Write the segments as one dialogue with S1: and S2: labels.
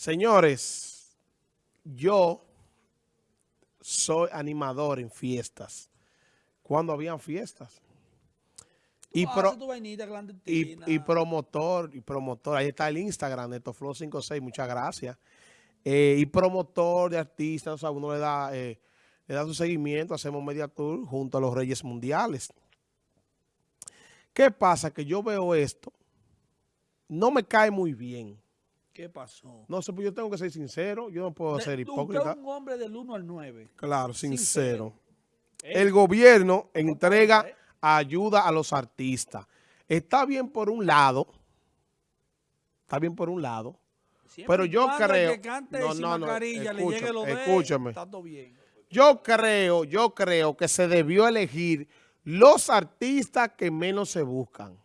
S1: Señores, yo soy animador en fiestas. Cuando habían fiestas. Y, pro- y, y promotor, y promotor, ahí está el Instagram, NetoFlow56, muchas gracias. Eh, y promotor de artistas, o sea, uno le da, eh, le da su seguimiento, hacemos media tour junto a los Reyes Mundiales. ¿Qué pasa? Que yo veo esto, no me cae muy bien.
S2: ¿Qué pasó?
S1: No sé, pues yo tengo que ser sincero, yo no puedo
S2: De-
S1: ser hipócrita.
S2: Usted es un hombre del 1 al 9.
S1: Claro, sincero.
S2: Eh,
S1: El gobierno entrega
S2: eh.
S1: ayuda a los artistas. Está bien por un lado, está bien por un lado,
S2: siempre
S1: pero yo creo-
S2: que cante
S1: no, no, no, escúchame.
S2: bien.
S1: yo creo, yo creo que se debió elegir los artistas que menos se buscan.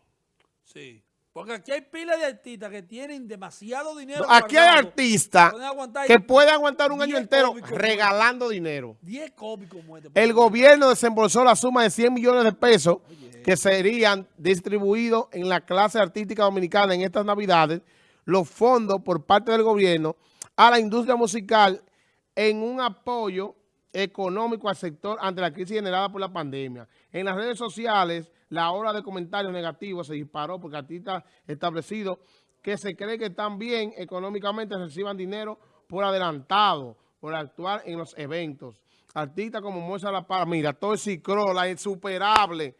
S2: Sí. Porque aquí hay pilas de artistas que tienen demasiado dinero.
S1: Aquí hay artistas que pueden aguantar un año entero regalando dinero.
S2: 10 cómicos muertos.
S1: El gobierno desembolsó la suma de 100 millones de pesos que serían distribuidos en la clase artística dominicana en estas navidades, los fondos por parte del gobierno a la industria musical en un apoyo económico al sector ante la crisis generada por la pandemia. En las redes sociales, la ola de comentarios negativos se disparó porque artistas establecidos que se cree que están bien económicamente reciban dinero por adelantado, por actuar en los eventos. Artistas como Moisés La Parra, mira, Toy Crow, la insuperable,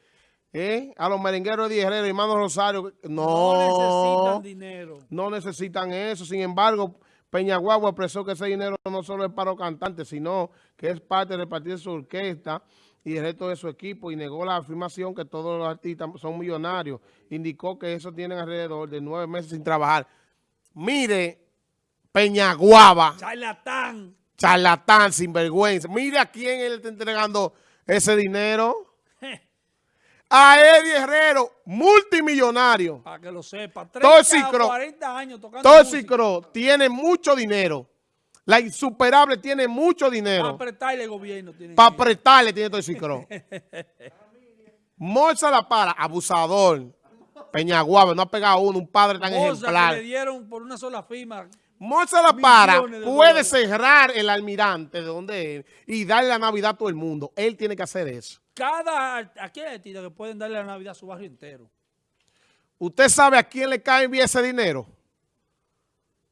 S1: ¿eh? a los merengueros de Herrero, hermano Rosario,
S2: no
S1: no,
S2: necesitan dinero.
S1: no necesitan eso. Sin embargo, Peñaguagua expresó que ese dinero no solo es para los cantantes, sino que es parte de su orquesta y el resto de su equipo y negó la afirmación que todos los artistas son millonarios. Indicó que eso tienen alrededor de nueve meses sin trabajar. Mire, Peñaguaba,
S2: Charlatán.
S1: charlatán, sinvergüenza. Mire a quién él está entregando ese dinero. A Eddie Herrero, multimillonario.
S2: Para que lo sepa.
S1: Toxic
S2: 30 o
S1: Crow.
S2: 40 años tocando música.
S1: Tiene mucho dinero. La insuperable tiene mucho
S2: Para
S1: dinero.
S2: apretarle el gobierno.
S1: Para apretarle tiene Toxic Crow. Morza la para, abusador. Peñaguaba, no ha pegado uno, un padre tan
S2: Bolsa que le
S1: ejemplar.
S2: dieron por una sola firma.
S1: Morza la para, puede
S2: dólares.
S1: cerrar el almirante de donde es y darle la Navidad a todo el mundo. Él tiene que hacer eso.
S2: Cada, aquí hay artistas que pueden darle la Navidad a su barrio entero.
S1: ¿Usted sabe a quién le cae bien ese dinero?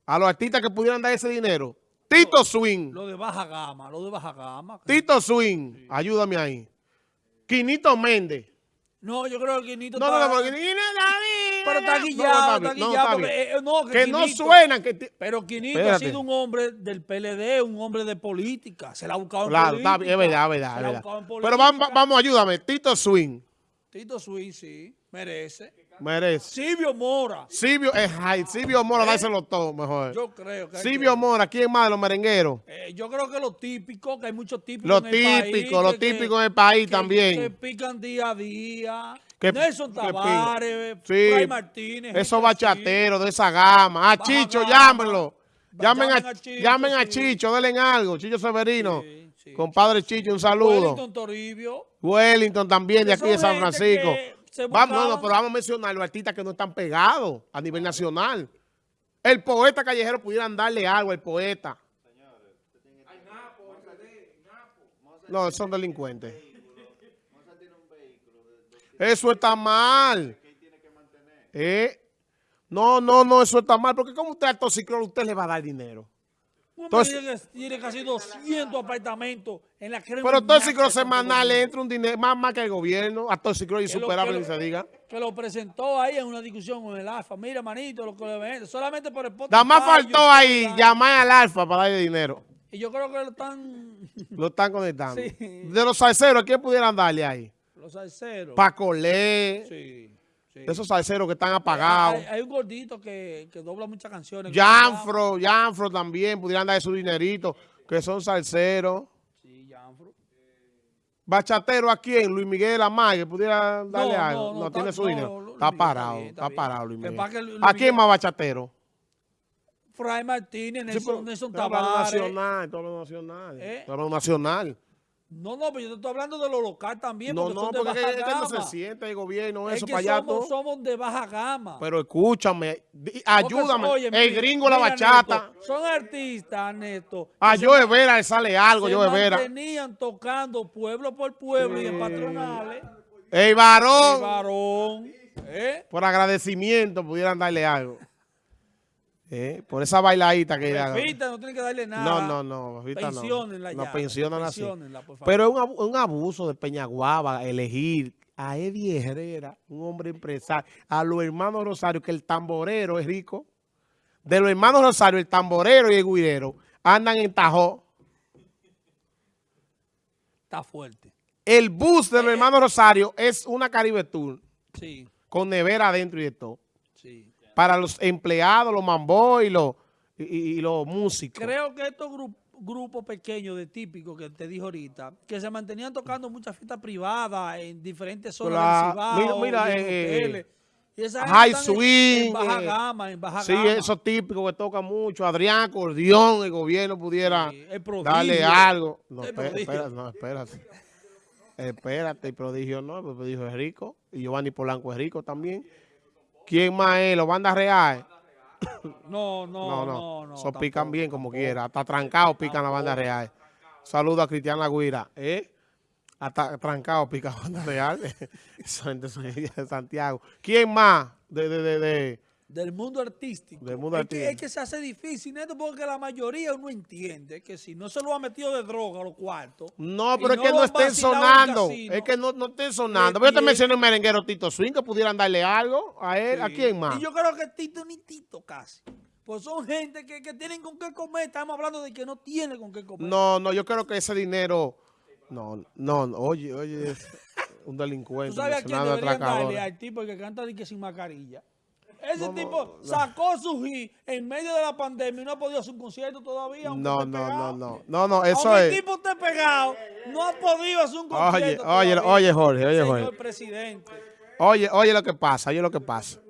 S1: A los artistas que pudieran dar ese dinero. Tito Swing.
S2: Lo de baja gama, lo de baja gama.
S1: Tito Swing, ayúdame ahí. Quinito Méndez.
S2: No, yo creo que Quinito
S1: No,
S2: está...
S1: no, no, porque Quinito
S2: Pero está
S1: no,
S2: guillado, está
S1: no,
S2: guillado. eh, no,
S1: Que no
S2: Quinito-
S1: suenan. Que
S2: Pero Quinito
S1: Espérate.
S2: ha sido un hombre del PLD, un hombre de política. Se la ha buscado en
S1: Claro,
S2: política.
S1: bien, es verdad, es verdad.
S2: Se la ha buscado en
S1: Pero vamos, vamos, ayúdame. Tito Swing,
S2: Tito Swing, sí, merece.
S1: Merece.
S2: Silvio Mora,
S1: Silvio, eh, ay, Silvio Mora, dárselo todo mejor.
S2: yo creo que...
S1: Silvio
S2: que-
S1: Mora, ¿quién más de los merengueros?
S2: Eh, yo creo que lo típico, que hay muchos típicos
S1: Lo
S2: en el país,
S1: típico, lo
S2: que-
S1: típico en el país
S2: que-
S1: también.
S2: Que pican día a día.
S1: Que-
S2: Nelson. Tavares,
S1: Sí,
S2: Fray Martínez.
S1: Esos bachateros de esa gama. Ah, Chicho,
S2: gama.
S1: llámenlo. Llamen a,
S2: Llamen a Chicho,
S1: llamen a
S2: sí.
S1: Chicho, denle algo. Chicho Severino.
S2: Sí, sí.
S1: Compadre Chicho, un saludo.
S2: Wellington Toribio.
S1: Wellington también de aquí de San Francisco.
S2: Se
S1: Vamos, no, no, pero vamos a mencionar los artistas que no están pegados a nivel nacional. El poeta callejero pudieran darle algo al poeta. No, son delincuentes. Eso está mal. Eh, No, no, no, eso está mal. Porque como usted al Toxiclor, usted le va a dar dinero. Entonces-
S2: tiene, tiene casi 200 apartamentos en la crema.
S1: Pero
S2: Santo
S1: semanal le entra un dinero, más, más que el gobierno. A
S2: lo-
S1: insuperable,
S2: que
S1: ni se diga.
S2: Que lo presentó ahí en una discusión con el AFA. Mira, manito, lo que le vende. Solamente por el Spotify,
S1: Nada más faltó ahí
S2: la-
S1: llamar al Alfa para darle dinero.
S2: Y yo creo que lo están
S1: Lo están conectando.
S2: Sí.
S1: De los salseros, ¿a quién pudieran darle ahí?
S2: los salseros.
S1: Pacolé,
S2: Sí, sí.
S1: de esos salseros que están apagados.
S2: Hay, hay un gordito que, que dobla muchas canciones.
S1: Janfro, Janfro también pudieran darle su dinerito, que son salseros.
S2: Sí, Janfro.
S1: Bachatero, ¿a quién? Luis Miguel Amay, que pudiera darle
S2: No,
S1: algo.
S2: no,
S1: No,
S2: no,
S1: tiene su dinero. Está parado,
S2: está
S1: parado. Luis Miguel. ¿A quién más bachatero?
S2: Fray Martínez,
S1: Sí,
S2: Nelson,
S1: pero-
S2: Nelson
S1: pero habla
S2: Tavares.
S1: nacional, todo lo nacional.
S2: ¿Eh?
S1: Todo lo nacional.
S2: No, no, pero yo te estoy hablando de lo local también,
S1: No,
S2: porque
S1: no,
S2: son de
S1: porque
S2: baja
S1: es que no
S2: gama.
S1: se siente el gobierno,
S2: es
S1: eso
S2: que
S1: allá
S2: somos, somos de baja gama.
S1: Pero escúchame, ayúdame.
S2: oye,
S1: el
S2: mira,
S1: gringo, la
S2: mira,
S1: bachata.
S2: Neto, son artistas, Neto.
S1: A
S2: se
S1: Joe Vera le sale algo,
S2: se
S1: Joe Vera.
S2: mantenían tocando pueblo por pueblo y en patronales.
S1: El
S2: El
S1: varón,
S2: varón. ¿eh?
S1: por agradecimiento, pudieran darle algo. Eh, Por esa bailadita que ella-
S2: Pepita no tiene que darle nada.
S1: No, no, no. Pepita no.
S2: Pensionenla
S1: No,
S2: ya,
S1: pensionenla así.
S2: pensionenla, por favor.
S1: Pero es un, abu- un abuso de Peñaguaba elegir a Eddie Herrera, un hombre empresario, a los hermanos Rosario, que el tamborero es rico. De los hermanos Rosario, el tamborero y el guirero andan en Tajó.
S2: Está fuerte.
S1: El bus de los hermanos Rosario es una Caribe Tour
S2: Sí,
S1: con nevera adentro y de todo.
S2: sí.
S1: Para los empleados, los mambo y los, y, los músicos.
S2: Creo que estos gru- grupos pequeños de típicos que te dije ahorita, que se mantenían tocando muchas fiestas privadas en diferentes zonas del Cibao,
S1: Mira, mira, eh,
S2: hoteles. Y esa
S1: High swing,
S2: En, baja
S1: eh,
S2: gama, en baja
S1: Sí,
S2: gama.
S1: esos típicos que tocan mucho. Adrián, Cordión, el gobierno pudiera
S2: Sí, el prodigio.
S1: darle algo. No, espera, no, espérate. Espérate, el prodigio no, el prodigio es rico. Y Giovanni Polanco es rico también. ¿Quién más es? ¿Los bandas reales?
S2: No, no,
S1: No,
S2: no,
S1: no.
S2: tampoco,
S1: pican bien como
S2: tampoco.
S1: quiera. Hasta trancado pican la banda real. Saludo a Cristian Lagüira. ¿Eh? Hasta trancado pica la banda real. Esa gente son de Santiago. ¿Quién más? De, de, de, de-
S2: Del mundo artístico.
S1: Del mundo
S2: es que-
S1: artístico.
S2: es que se hace difícil, Neto, porque la mayoría uno entiende que si no se lo ha metido de droga a los cuartos.
S1: No, pero es que no estén sonando.
S2: casino,
S1: Es que no, no estén sonando. Pero yo te mencioné el merenguero Tito Swing que pudieran darle algo a él. ¿A quién más?
S2: Y yo creo que Tito ni Tito casi. Pues son gente que, que tienen con qué comer. Estamos hablando de que no tiene con qué comer.
S1: No, no, yo creo que ese dinero. No, no, no, oye, oye, un
S2: ¿Tú
S1: delincuente.
S2: sabes a quién deberían darle? Al tipo que canta de que sin mascarilla. Ese tipo sacó su hit en medio de la pandemia y no ha podido hacer un concierto todavía.
S1: No, no, no, no. No, no, eso
S2: Aunque
S1: es.
S2: el tipo esté pegado, no ha podido hacer un
S1: Oye,
S2: concierto
S1: oye,
S2: todavía.
S1: oye, Jorge, oye,
S2: Señor
S1: Jorge.
S2: presidente.
S1: Oye, oye lo que pasa, oye lo que pasa.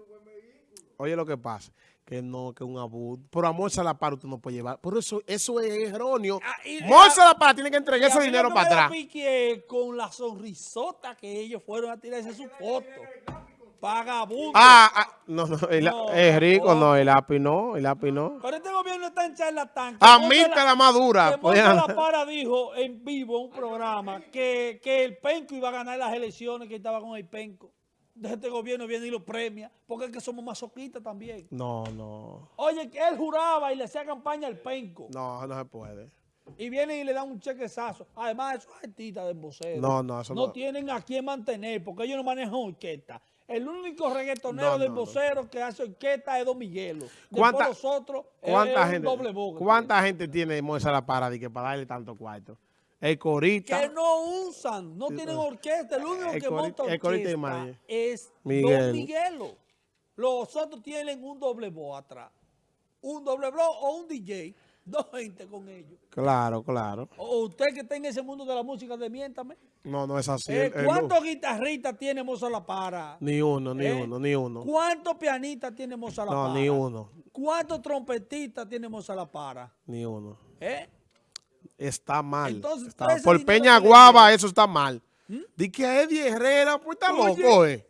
S1: Oye lo que pasa. Que no, que un abuso. Por amor a la para usted no puede llevar. Por eso, eso es erróneo.
S2: Ah, y-
S1: Morse a la para tiene que entregar ese dinero para atrás.
S2: con la sonrisota que ellos fueron a tirarse su foto. Vagabundo.
S1: Ah, ah, no, no, el-
S2: No,
S1: es rico, no, el API no, el API no.
S2: Pero este gobierno está en charlatán.
S1: A mí te la madura.
S2: Monte La Para dijo en vivo en un programa que, que el Penco iba a ganar las elecciones, que estaba con el Penco. De este gobierno viene y lo premia, porque es que somos masoquistas también.
S1: No, no,
S2: Oye, que él juraba y le hacía campaña al Penco.
S1: no, no se puede.
S2: Y vienen y le dan un chequezazo. Además, esos artistas de vocero
S1: No, no, eso
S2: no
S1: no.
S2: tienen a quién mantener, porque ellos no manejan orquesta. El único reggaetonero
S1: No,
S2: del
S1: no, no.
S2: vocero que hace orquesta es Don Miguelo.
S1: ¿Cuánta-
S2: nosotros
S1: ¿Cuánta gente,
S2: doble boca.
S1: ¿cuánta gente tiene Moisés La Para y que para darle tanto cuarto? El corita.
S2: que no usan, no tienen orquesta. El único
S1: El
S2: que
S1: corita-
S2: monta orquesta es
S1: Miguel.
S2: Don Miguelo. Los otros tienen un doble voz atrás. Un doble voz o un DJ. Dos gente con ellos.
S1: Claro, claro.
S2: O usted que está en ese mundo de la música, demiéntame.
S1: No, no es así.
S2: Eh,
S1: el- el-
S2: ¿Cuántos guitarristas tiene Moza La Para?
S1: Ni uno, ni
S2: Eh,
S1: uno, ni uno.
S2: ¿Cuántos pianistas tiene Moza La
S1: No,
S2: Para?
S1: ni uno,
S2: ¿Cuántos trompetistas tiene Moza La Para?
S1: ni uno.
S2: ¿Eh?
S1: Está mal.
S2: Entonces,
S1: Está- por Peña
S2: que
S1: Guava eso está mal. Di que a Eddie Herrera, pues está
S2: Oye.
S1: loco, eh.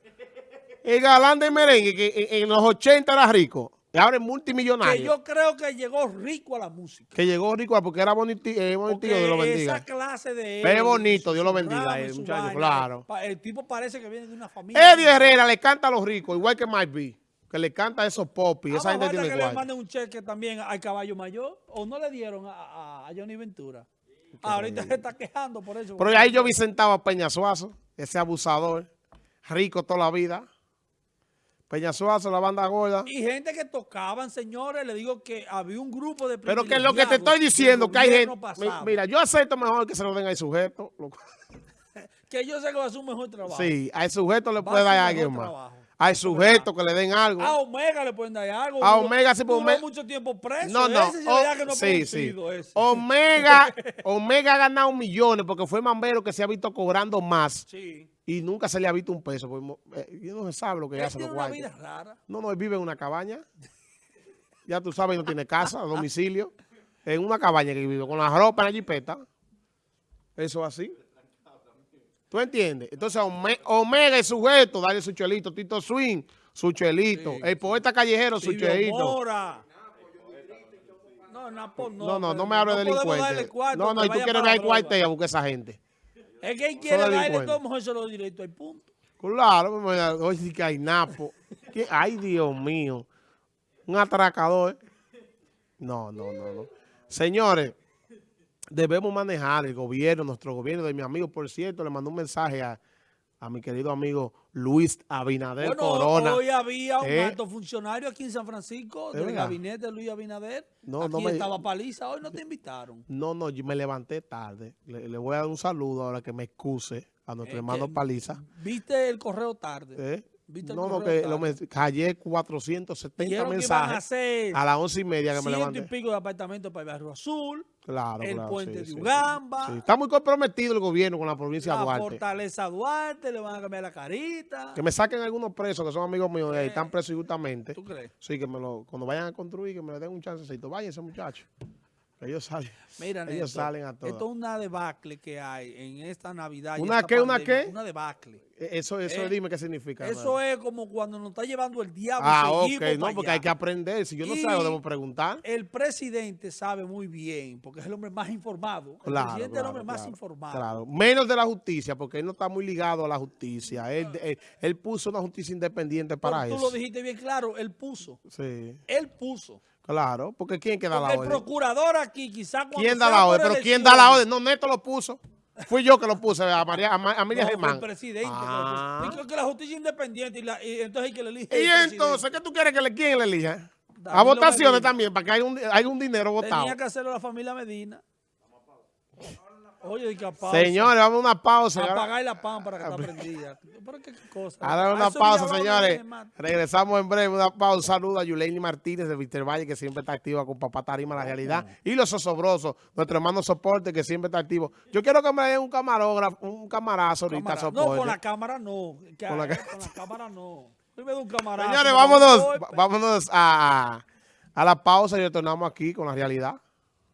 S1: El galán de merengue que en, en los 80 era rico. Ahora es
S2: Que
S1: multimillonario.
S2: yo creo que llegó rico a la música.
S1: Que llegó rico porque era bonito, eh, bonitillo, Dios lo bendiga.
S2: esa clase de...
S1: Pero es bonito, Dios lo bendiga, eh,
S2: su
S1: muchacho,
S2: vaina,
S1: claro.
S2: El tipo parece que viene de una familia.
S1: Eddie Herrera le canta a los ricos, igual que Mike B. Que le canta a esos pop y
S2: Ah,
S1: esa gente tiene
S2: que le manden un cheque también al caballo mayor. ¿O no le dieron a, a- a Johnny Ventura? Ahorita se está quejando por eso.
S1: Pero ahí yo vi sentado a Peña Suazo, ese abusador, rico toda la vida. Peña Suazo, la banda gorda.
S2: Y gente que tocaban, señores, le digo que había un grupo de
S1: Pero que lo que te estoy diciendo, que hay gente...
S2: pasado,
S1: Mira, yo acepto mejor que se lo den al sujeto.
S2: Que yo sé que va a hacer un mejor trabajo.
S1: Sí, al sujeto le
S2: Va
S1: puede dar a alguien más.
S2: trabajo.
S1: Al sujeto que le den algo.
S2: A Omega le pueden dar algo.
S1: A Omega sí, pues,
S2: duró
S1: Ome-
S2: mucho tiempo preso.
S1: No, no.
S2: Ese
S1: O-
S2: que no ha
S1: sí, sí.
S2: ese.
S1: Omega, Omega ha ganado millones porque fue Mambero que se ha visto cobrando más
S2: Sí.
S1: y nunca se le ha visto un peso. porque, eh, no se sabe lo que hace los
S2: vida rara.
S1: No, no, él vive en una cabaña. Ya tú sabes, no tiene casa, domicilio. En una cabaña que vive con la ropa en la jipeta. Eso así. ¿Tú entiendes? Entonces, Ome- Omega es sujeto, dale su chelito. Tito Swing, su chelito.
S2: Sí,
S1: el poeta callejero, su chelito.
S2: No, Napo, no.
S1: No, no, no me hable de
S2: cuarto,
S1: No, no, y tú quieres ver cuartel a buscar esa gente.
S2: Es que él quiere darle mejor se lo directo al punto.
S1: Claro, hoy sí que hay napo. ¿Qué? Ay, Dios mío. Un atracador. No, no, no, no. Señores, debemos manejar el gobierno, nuestro gobierno, de mi amigo, por cierto, le mandó un mensaje a, a mi querido amigo Luis Abinader
S2: Bueno,
S1: Corona.
S2: hoy había un
S1: ¿Eh?
S2: alto funcionario aquí en San Francisco
S1: ¿Es
S2: del
S1: verdad?
S2: gabinete de Luis Abinader.
S1: No,
S2: aquí
S1: no me-
S2: estaba Paliza, hoy no te invitaron.
S1: No, no, yo me levanté tarde. Le, le voy a dar un saludo ahora que me excuse a nuestro
S2: Es
S1: hermano Paliza.
S2: Viste el correo tarde.
S1: ¿Eh?
S2: ¿Viste el
S1: No, no, que lo me, callé 470
S2: Dijeron que iban a
S1: mensajes
S2: hacer
S1: a las once y media que me
S2: ciento y
S1: levanté.
S2: pico de apartamentos para el Barrio Azul,
S1: Claro,
S2: el
S1: claro,
S2: puente
S1: sí,
S2: de
S1: sí.
S2: Ugamba,
S1: Sí, Está muy comprometido el gobierno con la provincia de
S2: la
S1: Duarte.
S2: fortaleza Duarte, le van a cambiar la carita.
S1: Que me saquen algunos presos que son amigos míos de ahí, están presos injustamente.
S2: ¿Tú crees?
S1: Sí, que me lo, cuando vayan a construir, que me le den un chancecito. Váyanse, muchachos. Ellos salen. Ellos salen a todas.
S2: Esto es una debacle que hay en esta Navidad.
S1: ¿Una
S2: esta
S1: qué, una qué?
S2: Una debacle.
S1: Eh, Eso, eso
S2: Eh,
S1: dime qué significa.
S2: Eso
S1: hermano.
S2: es como cuando nos está llevando el diablo
S1: Ah, ok. No, porque
S2: allá.
S1: hay que aprender. Si yo no sé, lo debo preguntar.
S2: El presidente sabe muy bien, porque es el hombre más informado. El
S1: Claro,
S2: presidente es el
S1: claro,
S2: hombre más informado.
S1: claro. Menos de la justicia, porque él no está muy ligado a la justicia. Él, él- él puso una justicia independiente
S2: Pero
S1: para
S2: tú
S1: eso.
S2: lo dijiste bien claro, él puso.
S1: Sí,
S2: Él puso.
S1: Claro. Porque ¿quién que da
S2: Porque
S1: la
S2: el
S1: orden?
S2: procurador aquí, quizás
S1: ¿Quién da la orden? Pero ¿quién da la orden? No, Neto lo puso. Fui yo que lo puse a María, a, Ma- a Miriam
S2: No,
S1: Germán.
S2: el presidente. que lo
S1: Ah.
S2: puso. Dijo que la justicia es independiente y, la- y entonces hay que le elige.
S1: Y
S2: el
S1: entonces, ¿qué tú quieres que le quién le elija? A votaciones también, para que haya un, haya un dinero votado.
S2: Tenía que hacerlo la familia Medina. Oye, que pausa.
S1: Señores, vamos a una pausa.
S2: Apagar la pámpara que está prendida. ¿Pero qué, cosa?
S1: A dar una pausa, señores. Regresamos en breve. Una pausa. Saludos a Yuleini Martínez de Víctor Valle, que siempre está activa con Papá Tarima, la realidad. Y los osobrosos, nuestro hermano Soporte, que siempre está activo. Yo quiero que me den un camarógrafo, un camarazo ahorita. Soporte.
S2: No, con la cámara no. Que-
S1: Con la
S2: Con la, cámara no. Un camarazo.
S1: Señores,
S2: no,
S1: vámonos, vámonos a, a la pausa y retornamos aquí con la realidad.